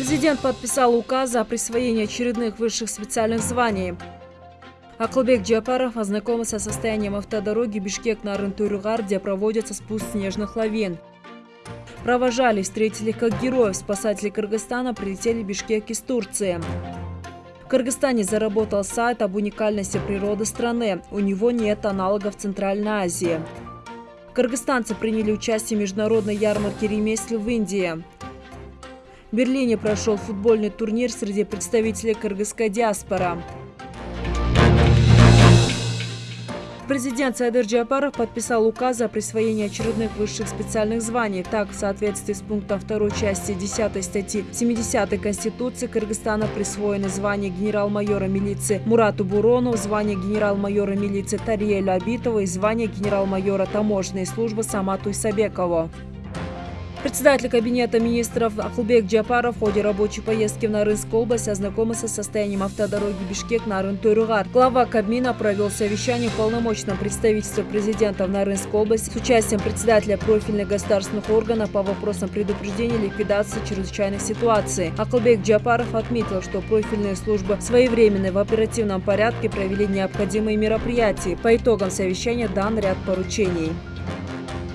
Президент подписал указ о присвоении очередных высших специальных званий. Акылбек Джапаров ознакомился со состоянием автодороги Бишкек-Нарын-Турюгар, где проводится спуск снежных лавин. Провожали, встретили как героев. Спасатели Кыргызстана прилетели в Бишкек из Турции. В Кыргызстане заработал сайт об уникальности природы страны. У него нет аналогов в Центральной Азии. Кыргызстанцы приняли участие в международной ярмарке ремесел в Индии. В Берлине прошел футбольный турнир среди представителей кыргызской диаспоры. Президент Сайдыр Джапаров подписал указ о присвоении очередных высших специальных званий. Так, в соответствии с пунктом 2 части 10 статьи 70 Конституции Кыргызстана присвоены звание генерал-майора милиции Мурату Бурону, звание генерал-майора милиции Тариэлю Абитову и звание генерал-майора таможенной службы Самату Исабекову. Председатель Кабинета министров Ахлбек Джапаров в ходе рабочей поездки в Нарынскую область ознакомился с состоянием автодороги Бишкек-Нарын-Тойругар. Глава Кабмина провел совещание в полномочном представительстве президента в Нарынской области с участием председателя профильных государственных органов по вопросам предупреждения ликвидации чрезвычайных ситуаций. Ахлбек Джапаров отметил, что профильные службы своевременно в оперативном порядке провели необходимые мероприятия. По итогам совещания дан ряд поручений.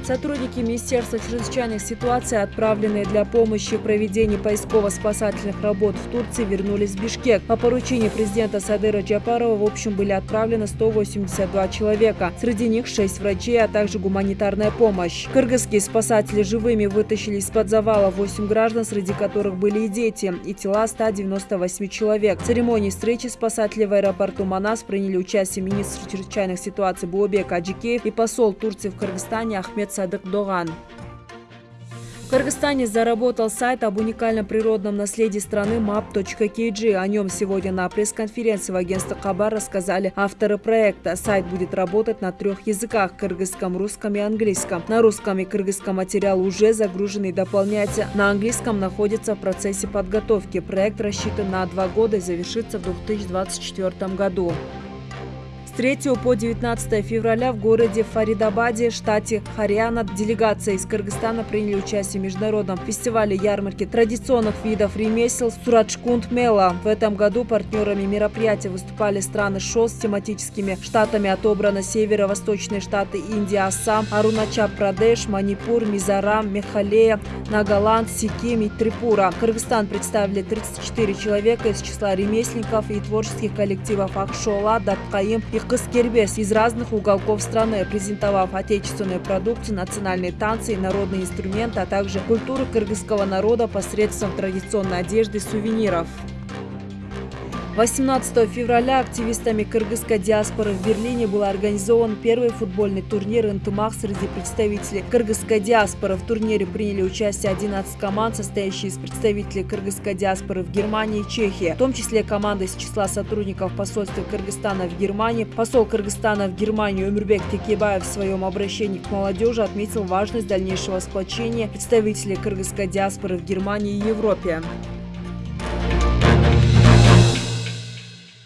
Сотрудники Министерства чрезвычайных ситуаций, отправленные для помощи в проведении поисково-спасательных работ в Турции, вернулись в Бишкек. По поручению президента Садыра Джапарова в общем были отправлены 182 человека. Среди них 6 врачей, а также гуманитарная помощь. Кыргызские спасатели живыми вытащили из-под завала 8 граждан, среди которых были и дети, и тела 198 человек. В церемонии встречи спасателей в аэропорту Манас приняли участие министр чрезвычайных ситуаций Буобек Аджикеев и посол Турции в Кыргызстане Ахмед Садык Доган. В Кыргызстане заработал сайт об уникальном природном наследии страны map.kg. О нем сегодня на пресс-конференции в агентстве Хабар рассказали авторы проекта. Сайт будет работать на трех языках – кыргызском, русском и английском. На русском и кыргызском материал уже загружен и дополняется. На английском находится в процессе подготовки. Проект рассчитан на два года и завершится в 2024 году. 3 по 19 февраля в городе Фаридабаде, штате Харьяна, делегация из Кыргызстана приняли участие в международном фестивале ярмарки традиционных видов ремесел Сурачкунд Мела. В этом году партнерами мероприятия выступали страны ШОС с тематическими штатами отобраны северо-восточные штаты Индия, Ассам, Арунача Прадеш, Манипур, Мизарам, Мехалея, Нагаланд, Сиким и Трипура. Кыргызстан представили 34 человека из числа ремесленников и творческих коллективов Ахшола, Даткаим и Кыскербес из разных уголков страны, презентовав отечественную продукцию, национальные танцы и народные инструменты, а также культуру кыргызского народа посредством традиционной одежды и сувениров. 18 февраля активистами кыргызской диаспоры в Берлине был организован первый футбольный турнир «Интымак» среди представителей кыргызской диаспоры. В турнире приняли участие 11 команд, состоящие из представителей кыргызской диаспоры в Германии и Чехии, в том числе команды из числа сотрудников посольства Кыргызстана в Германии. Посол Кыргызстана в Германии Умирбек Текебаев в своем обращении к молодежи отметил важность дальнейшего сплочения представителей кыргызской диаспоры в Германии и Европе.